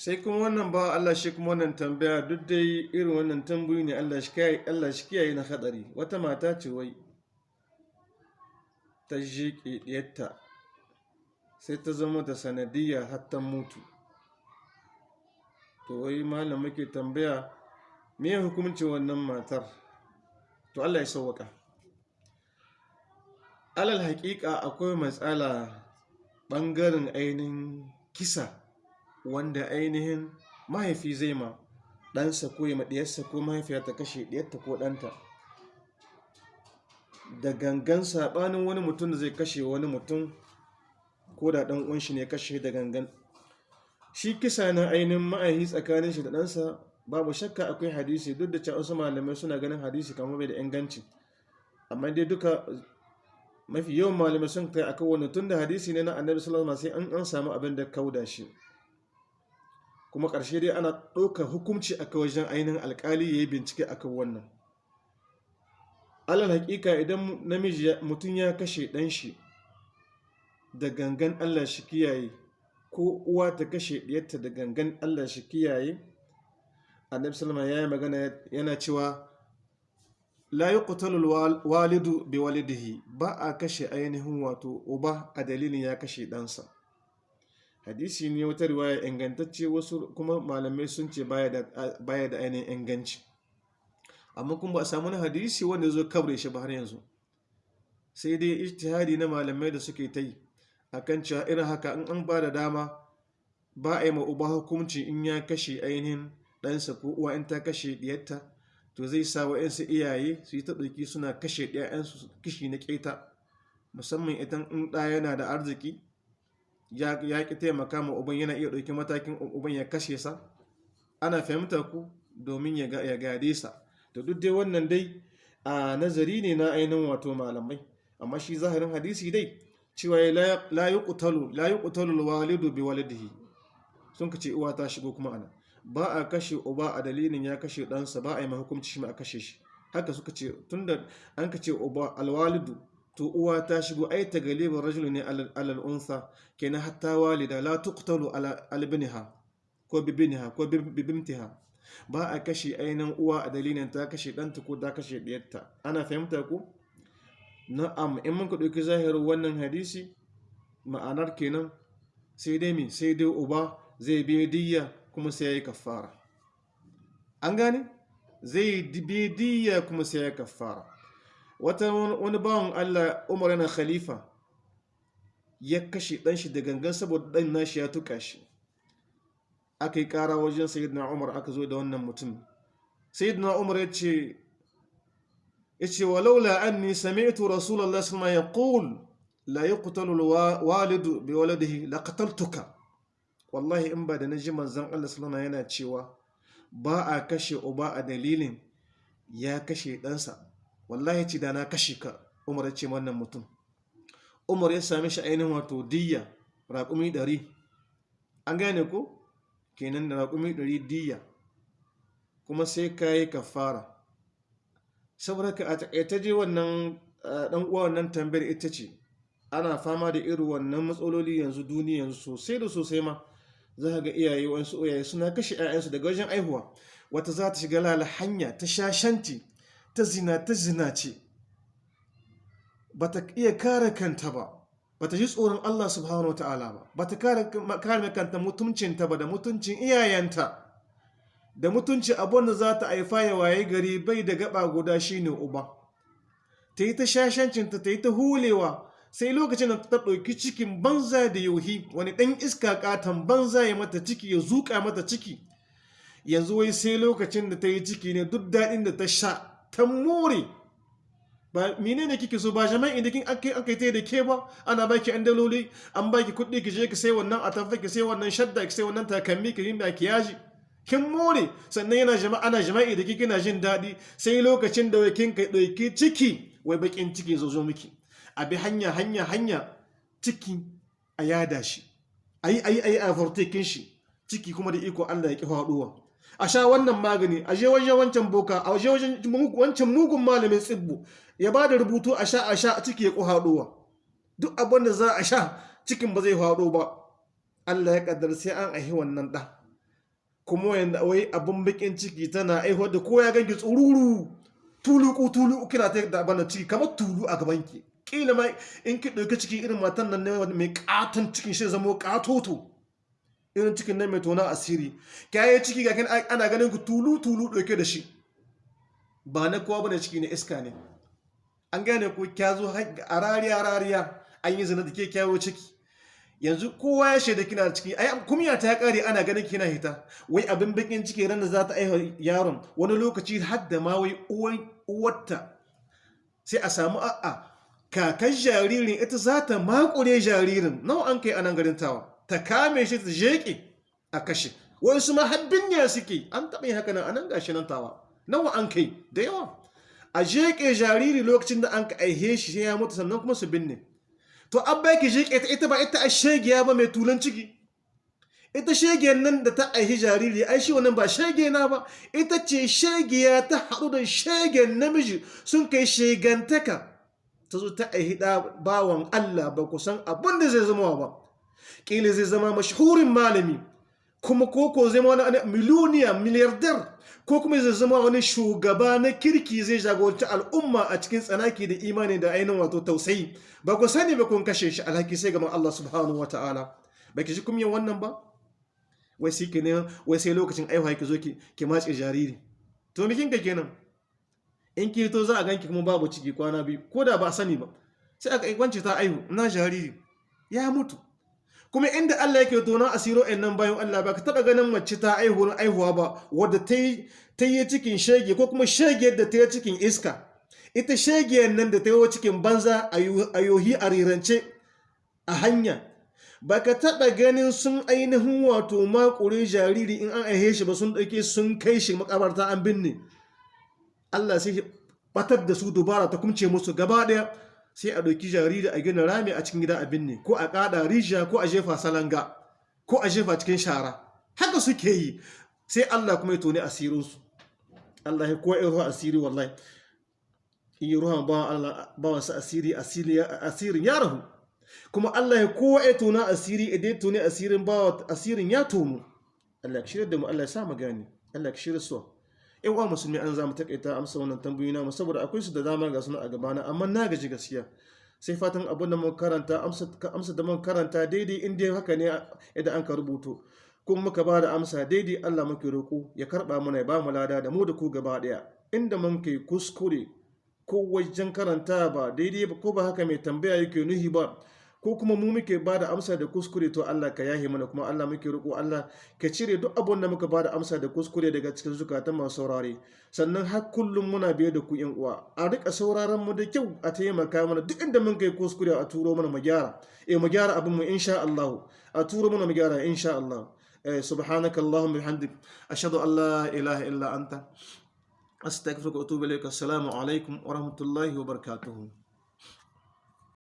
sai kuma wannan ba Allah shi kuma wannan tambaya duk dai irin wannan tambayi ne Allah shi kiyaye na hadari wata mata ce wai ta jiƙe ɗiyarta sai ta zama da sanadiyya har ta mutu. To wai malam muke tambaya me hukuncin wannan matar? To Allah ya sauwaka alal haƙiƙa akwai matsala ɓangaren ainihin kisa. Wanda ainihin mahaifi zai ma ɗansa ko ya maɗiyarsa ko mahaifiya ta kashe ɗiyarta ko ɗanta. Da gangan saɓanin wani mutum da zai kashe wani mutum ko da ɗan ƙunshi ne kashe da gangan. Shi kisa na ainihin ma'aihi tsakanin shi da ɗansa babu shakka akwai hadisi duk da cewa malamai suna ganin hadisi kamar bai da inganci. Amma dai duka mafi yawan malamai sun kai akan wani tun da hadisi ne na annabi sallallahu alaihi wasallam sai an samu abin da kauda shi. Kuma ƙarshe dai ana ɗaukar hukunci a wajen ainihin alƙali ya yi bincike a kan wannan. Alal haƙiƙa idan namiji mutum ya kashe ɗan shi da gangan allah shi kiyaye ko uwa ta kashe ɗiyarta da gangan allah shi kiyaye annabi salama ya yi magana yana cewa la yi walidu bi walidihi. Ba a kashe ainihin wato uba a dalilin ya kashe ɗansa. Hadisi ne wata riwaya ingantacce wasu kuma malamai sun ce baya da ainihin inganci. Amma kuma ba a samu hadisi wanda zo kabre shi ba har yanzu. Sai dai ijtihadi na malamai da suke ta yi akan cewa irin haka in an ba da dama ba a yi ma uba hukunci in ya kashe ainihin ɗansa ko uwa in ta kashe ɗiyarta to zai sa wa'yansu iyaye su yi ta suna kashe ɗayansu kishi na ƙeta. Musamman idan in ɗaya yana da arziki ya ƙi taimaka ma uban yana iya ɗauki matakin uban ya kashe sa. Ana fahimta ku domin ya gade sa. Da duk dai wannan dai a nazari ne na ainihin wato malamai. Amma shi zahirin hadisi dai cewa la yi ƙutalu walidu bi walidihi sun ka ce uwa ta shigo kuma ana. Ba a kashe uba a dalilin ya kashe ɗansa ba a yi mahukumci shi ma a kashe shi. Haka suka ce tunda an ka ce uba alwalidu to uwa ta shigo ai ta galibar rajulu ne alal unsa kenan hatta walida la tuqtalu ala albinha ko bibinha ko bibimtiha ba a kashe ainihin uwa a dalilin ta kashe ɗanta ko ta kashe ɗiyarta. Ana fahimta ku? Na'am in mun ku ɗauki zahirin wannan hadisi ma'anar kenan sai dai me? Sai dai uba zai biya diyya kuma sai ya yi kafara an gane? Zai biya diyya kuma sai ya yi kafara wata wani bawan Allah Umar yana khalifa ya kashe dan shi da gangan saboda dan nashi ya tuka shi. Aka yi kara wajen sayyidina Umar aka zo da wannan mutum. Sayyidina Umar ya ce ya ce walaula anni sami'tu rasulullahi sallallahu alaihi wasallam yaqul la yuqtalu alwalidu bi waladihi laqataltuka wallahi in ba da na ji manzon Allah sallallahu yana cewa ba a kashe uba a dalilin ya kashe ɗansa. Wallahi ce da na kashe ka umar ya ce wannan mutum. Umar ya sami shi ainihin wato diyya raƙumi ɗari. An gane ko? Kenan da raƙumi ɗari diyya. Kuma sai ka yi kafara. Saboda ka a taƙaita je wannan ɗan uwa wannan tambayar ita ce ana fama da irin wannan matsaloli yanzu duniya sosai da sosai ma. Za ga iyaye wasu iyaye suna kashe 'ya'yansu daga wajen aihuwa wata za ta shiga lala hanya ta shashanti ta zina ta zina ce. Ba ta iya kare kanta ba. Ba ta ji tsoron Allah subhanahu ta'ala ba. Ba ta kare kanta mutuncinta ba da mutuncin iyayenta. Da mutunci abin da za ta haifa ya waye gari bai da gaba guda shine uba. Ta yi ta shashancinta ta yi ta hulewa. Sai lokacin da ta ɗauki cikin banza da yauhi wani ɗan iska ƙaton banza ya mata ciki ya zuƙa mata ciki. Yanzu wai sai lokacin da ta yi ciki ne duk daɗin da ta sha. Ta more. Ba mine ne kike so? Ba jama'i da kin aka aka yi da ke ba? Ana baki an daloli an baki kuɗi ki je ki sai wannan atamfa ki sai wannan shadda ki sai wannan takalmi ki yi makiyaji kin more. Sannan yana jama'a ana jama'i da kike na jin daɗi. Sai lokacin da wai kin kai ɗauki ciki wai bakin ciki zo zo miki. A bi hanya hanya hanya ciki a yada shi. Ayi ayi ayi a fartekin shi. Ciki kuma da iko Allah ya ki faɗuwa a sha wannan magani. A je wajen wancan boka a je wajen wancan mugun malamin tsibbu. Ya ba da rubutu a sha a sha ciki ya duk abin da za a sha cikin ba zai haɗo ba. Allah ya kaddar sai an ahi wannan ɗan kuma yanda wai abin bakin ciki tana aihuwar da ko ya ganki tsururu. Tuluku tuluku kina ta da bana ciki kamar tulu a gaban ki kila ma in ki ɗauki ciki irin matan nan ne mai katon cikin shi zama katoto irin cikin nan mai tona asiri. Kyaye ciki ga ana ganin ku tulu tulu ɗauke da shi. Ba na kowa ba ne ciki ne iska ne. An gane ku kya zo a rariya rariya an yi zina da ke kyawo ciki. Yanzu kowa ya shaida kina ciki. Ai kumya ta kare ana ganin kina hita. Wai abin bakin ciki ran da za ta aiha yaron. Wani lokaci har da ma wai uwarta. Sai a samu a'a kakan jaririn ita za ta makure jaririn. Nawa an kai a nan garin tawa? Ta kame shi ta jeke a kashe. Wasu ma har binya suke. An taɓa yin haka nan a nan gashi nan tawa. Nawa an kai? Da yawa. A jeke jariri lokacin da an ka aihe shi sai ya mutu sannan kuma su binne. To an bai ki jeke ta ita ba ita a shegiya ba mai tulan ciki. Ita shegiyar nan da ta aihi jariri ai shi wannan ba shege na ba. Ita ce shegiya ta haɗu da shegen namiji sun kai shegantaka. Ta zo ta aihi ɗa bawan Allah ba ku san abin da zai zama ba. Ƙila zai zama mashhurin malami kuma koko zai wani miliyoniya miliyardar ko kuma zai zama wani shugaba na kirki zai jagoranci al'umma a cikin tsanaki da imani da ainihin wato tausayi. Ba ku sani ba kun kashe shi alhaki sai gaban Allah subhanahu wa ta'ala. Ba ki ji kumyan wannan ba? Wai sai ne wai sai lokacin aihuwa ki zo ki ki matse jariri. To me kinka kenan? In ki to za a ganki kuma babu ciki kwana biyu ko da ba sani ba. Sai aka wance ta aihu na jariri? Ya mutu. Kuma inda Allah yake tona asiro ɗin nan bayan Allah ba ka taɓa ganin mace ta aihu na aihuwa ba wadda ta yi cikin shege ko kuma shege da ta yi cikin iska. Ita shegiyar nan da ta yi cikin banza a yohi a rirance a hanya. Ba ka taɓa ganin sun ainihin wato makure jariri in an aihe shi ba sun ɗauke sun kai shi makabarta an binne. Allah sai batar da su dubara ta kumce musu gaba ɗaya. Sai a ɗauki jariri a gina rami a cikin gida a binne ko a ƙada rijiya ko a jefa salanga ko a jefa cikin shara. Haka suke yi. Sai Allah kuma ya toni asirinsu. Allah ya kowa ruwa asiri wallahi. In yi ruwan bawan sa asiri asirin ya rahu. Kuma Allah ya kowa ya tona asiri idan toni asirin bawa asirin ya tono. Allah ya shirya da mu Allah ya sa mu gani Allah ya shirya su in wa musulmi an za mu takaita amsa wannan tambayoyi na saboda akwai su da dama ga suna a gabana amma na gaji gaskiya. Sai fatan abin da mun karanta amsa da mun karanta daidai in dai haka ne idan an ka rubuto. Kuma muka ba da amsa daidai Allah muke roƙo ya karɓa mana ya ba mu lada da mu da ku gaba ɗaya. Inda mun kai kuskure ko wajen karanta ba daidai ba ko ba haka mai tambaya yake nuhi ba ko kuma mu muke ba da amsa da kuskure to Allah ka yahe mana kuma Allah muke roƙo Allah ka cire duk abun da muka ba da amsa da kuskure daga cikin zukatan masu saurare. Sannan har kullum muna biye da ku yan uwa. A riƙa sauraron mu da kyau a taimaka mana duk inda mun kai kuskure a turo mana mu gyara. Eh mu gyara abin mu insha Allah a turo mana mu gyara insha Allah eh subhanaka allahumma bihamdik. Ashhadu an la ilaha illa anta. Astaghfiruka wa atubu ilaik assalamu alaikum wa rahmatullahi wa barakatuh